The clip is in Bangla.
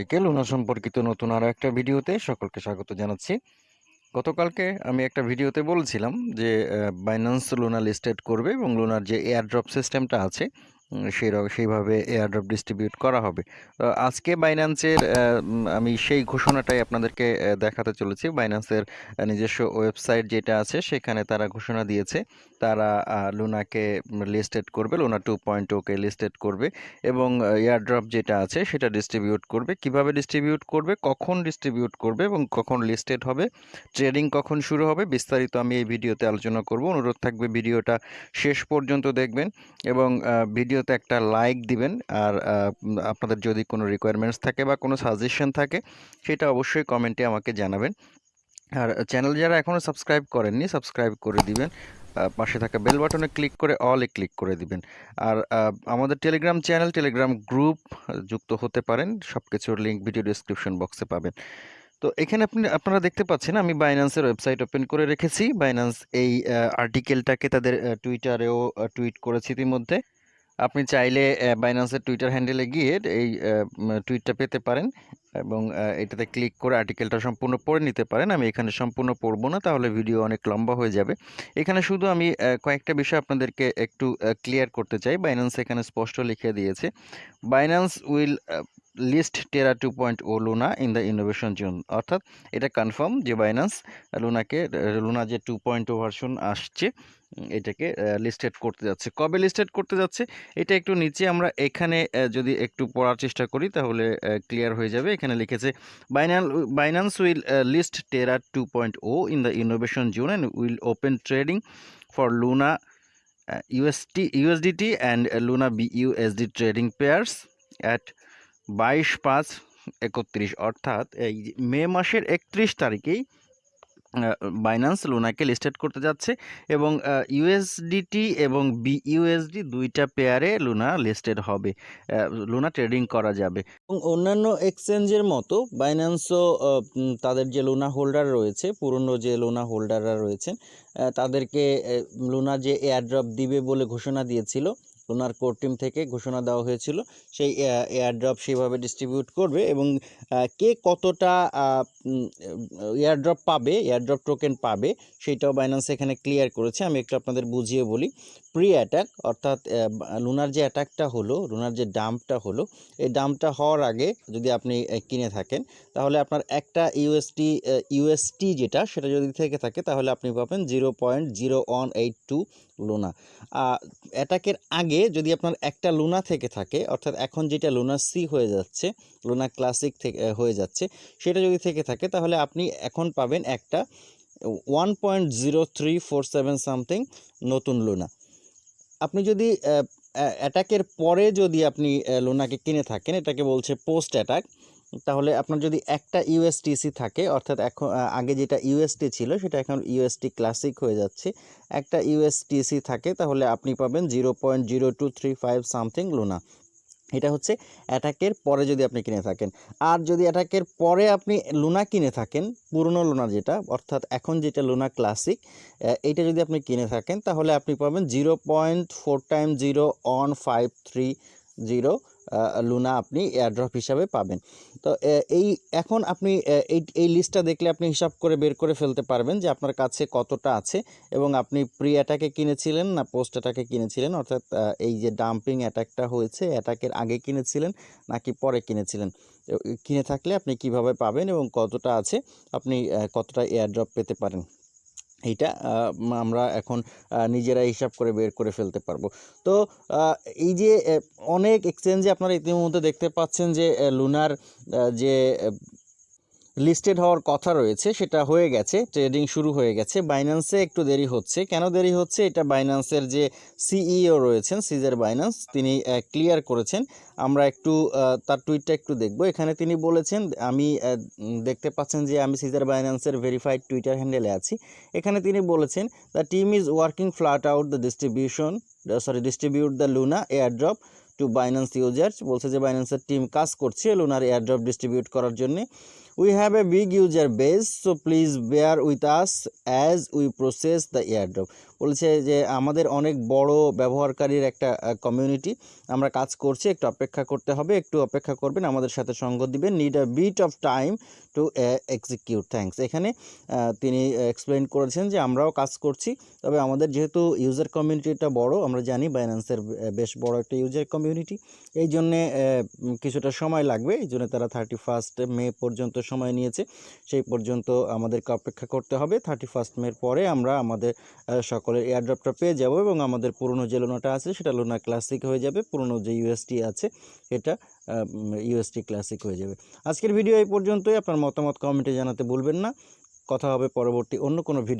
সবাইকে লুনা সম্পর্কিত নতুন আরও একটা ভিডিওতে সকলকে স্বাগত জানাচ্ছি। গতকালকে আমি একটা ভিডিওতে বলছিলাম যে বাইন্যান্স লুনা লিস্টেড করবে এবং লুনার যে এয়ারড্রপ সিস্টেমটা আছে সেই সেইভাবে এয়ারড্রপ ডিস্ট্রিবিউট করা হবে। আজকে বাইন্যান্সের আমি সেই ঘোষণাটাই আপনাদেরকে দেখাতে চলেছি। বাইন্যান্সের নিজস্ব ওয়েবসাইট যেটা আছে সেখানে তারা ঘোষণা দিয়েছে। তারা লুনাকে লিস্টেড করবে লুনা টু পয়েন্ট ওকে লিস্টেড করবে এবং এয়ারড্রপ যেটা আছে সেটা ডিস্ট্রিবিউট করবে। কীভাবে ডিস্ট্রিবিউট করবে কখন ডিস্ট্রিবিউট করবে এবং কখন লিস্টেড হবে ট্রেডিং কখন শুরু হবে বিস্তারিত আমি এই ভিডিওতে আলোচনা করব। অনুরোধ থাকবে ভিডিওটা শেষ পর্যন্ত দেখবেন এবং আহ, ভিডিওতে একটা লাইক দিবেন। আর আপনাদের যদি কোনো রিকোয়ারমেন্টস থাকে বা কোনো সাজেশন থাকে, সেটা অবশ্যই কমেন্টে আমাকে জানাবেন। আর চ্যানেল যারা এখনও সাবস্ক্রাইব করেননি সাবস্ক্রাইব করে দিবেন। পাশে থাকা বেল বাটনে ক্লিক করে অলে ক্লিক করে দিবেন। আর আমাদের টেলিগ্রাম চ্যানেল টেলিগ্রাম গ্রুপ যুক্ত হতে পারেন। সব কিছুর লিঙ্ক ভিডিও ডিসক্রিপশন বক্সে পাবেন। তো এখানে আপনি, আপনারা দেখতে পাচ্ছেন, আমি বাইন্যান্সের ওয়েবসাইট ওপেন করে রেখেছি। বাইন্যান্স এই আর্টিকেলটাকে তাদের টুইটারেও টুইট করেছি ইতিমধ্যে। আপনি চাইলে বাইন্যান্সের টুইটার হ্যান্ডেলে গিয়ে এই টুইটটা পেতে পারেন এবং এটাতে ক্লিক করে আর্টিকেলটা সম্পূর্ণ পড়ে নিতে পারেন। আমি এখানে সম্পূর্ণ পড়ব না, তাহলে ভিডিও অনেক লম্বা হয়ে যাবে। এখানে শুধু আমি কয়েকটা বিষয় আপনাদেরকে একটু ক্লিয়ার করতে চাই। বাইন্যান্স এখানে স্পষ্ট লিখে দিয়েছে। Binance will list Terra two point O Luna in the innovation zone অর্থাৎ এটা কনফার্ম যে বাইন্যান্স লুনাকে লুনা যে টু পয়েন্ট ও ভার্সন আসছে, এটাকে লিস্টেড করতে যাচ্ছে। কবে লিস্টেড করতে যাচ্ছে? এটা একটু নিচে আমরা এখানে যদি একটু পড়ার চেষ্টা করি তাহলে ক্লিয়ার হয়ে যাবে। এখানে লিখেছে বাইনাল Binance will list Terra two point O in the innovation zone and will open trading for Luna UST USDT and Luna B BUSD trading pairs at বাইশ পাঁচ একত্রিশ, অর্থাৎ এই মে মাসের একত্রিশ তারিখেই বাইন্যান্স লুনাকে লিস্টেড করতে যাচ্ছে এবং ইউএসডিটি এবং বিইউএসডি দুইটা পেয়ারে লুনা লিস্টেড হবে। লুনা ট্রেডিং করা যাবে। এবং অন্যান্য এক্সচেঞ্জের মতো বাইন্যান্সও তাদের যে লুনা হোল্ডার রয়েছে, পুরনো যে লুনা হোল্ডাররা রয়েছেন তাদেরকে লুনা যে এয়ারড্রপ দিবে বলে ঘোষণা দিয়েছিল লুনার কোর টিম থেকে ঘোষণা দেওয়া হয়েছিল। সেই এয়ারড্রপ সেইভাবে ডিস্ট্রিবিউট করবে এবং কে কতটা এয়ারড্রপ পাবে এয়ারড্রপ টোকেন পাবে, সেটাও বাইন্যান্স এখানে ক্লিয়ার করেছে। আমি একটু আপনাদের বুঝিয়ে বলি। প্রি অ্যাটাক অর্থাৎ লুনার যে অ্যাটাকটা হলো লুনার যে ডাম্পটা হলো, এই ডাম্পটা হওয়ার আগে যদি আপনি কিনে থাকেন, তাহলে আপনার একটা ইউএসটি ইউএসটি যেটা, সেটা যদি থেকে থাকে, তাহলে আপনি পাবেন zero point zero one eight two Luna অ্যাটাকের আগে যদি আপনার একটা লুনা থেকে থাকে, অর্থাৎ এখন যেটা লুনা সি হয়ে যাচ্ছে লুনা ক্লাসিক থেকে হয়ে যাচ্ছে, সেটা যদি থেকে থাকে, তাহলে আপনি এখন পাবেন একটা one point zero three four seven something নতুন লুনা আপনি যদি অ্যাটাকের পরে যদি আপনি লোনাকে কিনে থাকেন, এটাকে বলছে পোস্ট অ্যাটাক তাহলে আপনার যদি একটা ইউএসটিসি থাকে, অর্থাৎ এখন আগে যেটা ইউএসটি ছিল সেটা এখন ইউএসটি ক্লাসিক হয়ে যাচ্ছে। একটা ইউএসটিসি থাকে, তাহলে আপনি পাবেন zero point zero two three five something Luna এটা হচ্ছে অ্যাটাকের পরে যদি আপনি কিনে থাকেন। আর যদি অ্যাটাকের পরে আপনি লুনা কিনে থাকেন, পুরনো লুনা যেটা, অর্থাৎ এখন যেটা লুনা ক্লাসিক এইটা যদি আপনি কিনে থাকেন, তাহলে আপনি পাবেন zero point four time zero on five three zero Luna আপনি এয়ারড্রপ হিসাবে পাবেন। তো এই, এখন আপনি এই এই লিস্টটা দেখলে আপনি হিসাব করে বের করে ফেলতে পারবেন যে আপনার কাছে কতটা আছে এবং আপনি প্রি অ্যাটাকে কিনেছিলেন না পোস্ট অ্যাটাকে কিনেছিলেন? অর্থাৎ এই যে ডাম্পিং অ্যাটাকটা হয়েছে অ্যাটাকের আগে কিনেছিলেন নাকি পরে কিনেছিলেন? কিনে থাকলে আপনি কীভাবে পাবেন এবং কতটা আছে? আপনি কতটা এয়ারড্রপ পেতে পারেন? এইটা আমরা এখন নিজেরাই হিসাব করে বের করে ফেলতে পারব। তো এই যে অনেক এক্সচেঞ্জে আপনারা ইতিমধ্যে দেখতে পাচ্ছেন যে লুনার যে লিস্টেড হওয়ার কথা রয়েছে, সেটা হয়ে গেছে ট্রেডিং শুরু হয়ে গেছে। বাইন্যান্সে একটু দেরি হচ্ছে। কেন দেরি হচ্ছে? এটা বাইন্যান্সের যে সিইও রয়েছেন সিজার বাইন্যান্স তিনি ক্লিয়ার করেছেন। আমরা একটু তার টুইটটা একটু দেখব। এখানে তিনি বলেছেন, আমি দেখতে পাচ্ছেন যে আমি সিজার বাইন্যান্সের ভেরিফাইড টুইটার হ্যান্ডেলে আছি। এখানে তিনি বলেছেন the team is working flat out the distribution sorry distribute the Luna airdrop to Binance users বলছে যে বাইন্যান্সের টিম কাজ করছে লুনার এয়ারড্রপ ডিস্ট্রিবিউট করার জন্য। We have a big user base so please bear with us as we process the airdrop বলছে যে আমাদের অনেক বড় ব্যবহারকারীর একটা কমিউনিটি আমরা কাজ করছি একটু অপেক্ষা করতে হবে একটু অপেক্ষা করবেন আমাদের সাথে সঙ্গ দিবেন need a bit of time to execute thanks এখানে তিনি এক্সপ্লেন করেছেন যে আমরাও কাজ করছি তবে আমাদের যেহেতু ইউজার কমিউনিটিটা বড় আমরা জানি বাইন্যান্সের বেশ বড় একটা ইউজার কমিউনিটি এই জন্যে কিছুটা সময় লাগবে এই জন্য তারা থার্টি ফার্স্ট মে পর্যন্ত সময় নিয়েছে সেই পর্যন্ত আমাদেরকে অপেক্ষা করতে হবে থার্টি ফার্স্ট মের পরে আমরা আমাদের আহ, সকলের এয়ারড্রপটা পেয়ে যাব এবং আমাদের পুরনো যে লোনাটা আছে, সেটা লোনা ক্লাসিক হয়ে যাবে। পুরনো যে ইউএসটি আছে, এটা ইউএসটি ক্লাসিক হয়ে যাবে। আজকের ভিডিও এই পর্যন্তই। আপনার মতামত কমেন্টে জানাতে ভুলবেন না। কথা হবে পরবর্তী অন্য কোনো ভিডিও